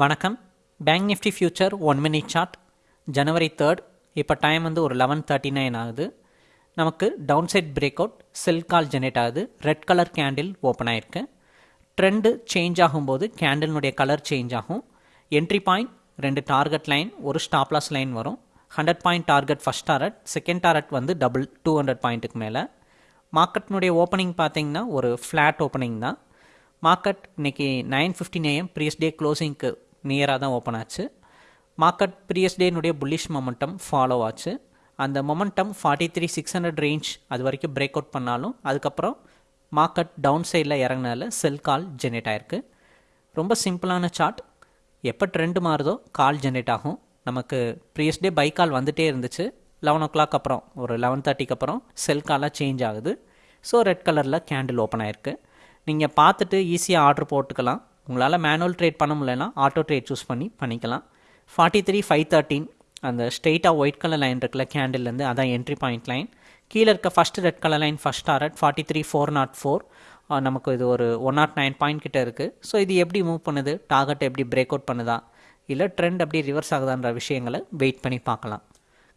வணக்கம். Bank nifty future one minute chart ஜனவரி third இப்போ time வந்து ஒரு லெவன் தேர்ட்டி நைன் ஆகுது. நமக்கு down side break out sell call generate ஆகுது. ரெட் கலர் கேண்டில் ஓப்பன் ஆயிருக்கு. ட்ரெண்டு சேஞ்ச் ஆகும்போது கேண்டில்னுடைய கலர் சேஞ்ச் ஆகும். என்ட்ரி பாயிண்ட் ரெண்டு டார்கெட் லைன் ஒரு ஸ்டாப்லாஸ் லைன் வரும். Hundred point target first target second target வந்து டபுள் டூ ஹண்ட்ரட் பாயிண்ட்டுக்கு மேலே. மார்க்கெட்னுடைய ஓப்பனிங் பார்த்தீங்கன்னா ஒரு ஃப்ளாட் ஓப்பனிங் தான். மார்க்கெட் இன்னைக்கு nine fifteen AM previous day க்ளோசிங்க்கு நியராக தான் ஓப்பன் ஆச்சு. மார்க்கெட் ப்ரீயஸ் டேனுடைய புல்லிஷ் மொமெண்டம் ஃபாலோ ஆச்சு. அந்த momentum forty three six hundred range அது வரைக்கும் பிரேக் அவுட் பண்ணாலும் அதுக்கப்புறம் மார்க்கெட் டவுன் சைடில் இறங்கினால செல் கால் ஜென்ரேட் ஆயிருக்கு. ரொம்ப சிம்பிளான சார்ட் எப்போ ட்ரெண்ட் மாறுதோ கால் ஜென்ரேட் ஆகும். நமக்கு ப்ரீயஸ் டே பை கால் வந்துகிட்டே இருந்துச்சு. லெவன் ஓ கிளாக் அப்புறம் ஒரு லெவன் தேர்ட்டிக்கு அப்புறம் செல் காலாக சேஞ்ச் ஆகுது. ஸோ ரெட் கலரில் கேண்டில் ஓப்பன் ஆயிருக்கு. நீங்கள் பார்த்துட்டு ஈஸியாக ஆர்டர் போட்டுக்கலாம். உங்களால் மேனுவல் ட்ரேட் பண்ண முடியலன்னா ஆட்டோ ட்ரேட் சூஸ் பண்ணி பண்ணிக்கலாம். ஃபார்ட்டி த்ரீ ஃபைவ் தேர்ட்டின் அந்த ஸ்ட்ரெயிட்டாக ஒயிட் கலர் லைன் இருக்குல்ல கேண்டில்லேருந்து அதான் என்ட்ரி பாயிண்ட் லைன் கீழே இருக்க first red colour line first target forty three four nought four நமக்கு இது ஒரு ஒன் நாட் நைன் பாயிண்ட் கிட்ட இருக்குது ஸோ இது எப்படி மூவ் பண்ணுது? டார்கெட் எப்படி பிரேக் அவுட் பண்ணுதா? இல்லை ட்ரெண்ட் அப்படி ரிவர்ஸ் ஆகுதான்ற விஷயங்களை வெயிட் பண்ணி பார்க்கலாம்.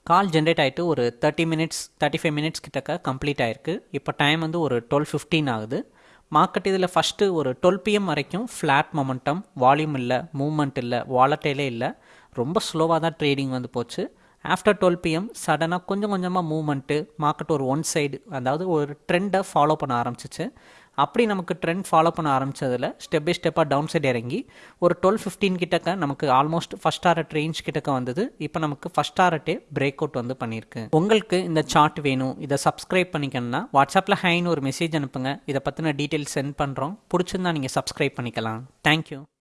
கால் ஜென்ரேட் ஆகிட்டு ஒரு thirty minutes thirty five minutes கிட்டக்க கம்ப்ளீட் ஆயிருக்கு. இப்போ டைம் வந்து ஒரு டுவெல் ஃபிஃப்டீன் ஆகுது. மார்க்கெட் இதில் ஃபஸ்ட்டு ஒரு டுவெல் பிஎம் வரைக்கும் ஃப்ளாட் மொமெண்டம் வால்யூம் இல்லை மூவ்மெண்ட் இல்லை வாலட்டைலே இல்லை. ரொம்ப ஸ்லோவாக தான் ட்ரேடிங் வந்து போச்சு. ஆஃப்டர் டுவெல் பிஎம் சடனாக கொஞ்சம் கொஞ்சமாக மூவ்மெண்ட்டு மார்க்கெட் ஒரு ஒன் சைடு அதாவது ஒரு ட்ரெண்டை ஃபாலோ பண்ண ஆரம்பிச்சிச்சு. அப்படி நமக்கு ட்ரெண்ட் ஃபாலோ பண்ண ஆரம்பித்ததில் ஸ்டெப் பை ஸ்டெப்பாக டவுன் சைட் இறங்கி ஒரு டுவெல் ஃபிஃப்டீன் கிட்டக்க நமக்கு ஆல்மோஸ்ட் ஃபஸ்ட் டாரட் ரேஞ்ச் கிட்டக்க வந்தது. இப்போ நமக்கு ஃபஸ்ட் டாரட்டே பிரேக் அவுட் வந்து பண்ணியிருக்கு உங்களுக்கு இந்த சார்ட் வேணும். இதை சப்ஸ்கிரைப் பண்ணிக்கணும்னா வாட்ஸ்அப்பில் ஹைன்னு ஒரு மெசேஜ் அனுப்புங்க. இதை பற்றின டீட்டெயில்ஸ் சென்ட் பண்ணுறோம் பிடிச்சிருந்தா நீங்கள் சப்ஸ்கிரைப் பண்ணிக்கலாம். தேங்க்யூ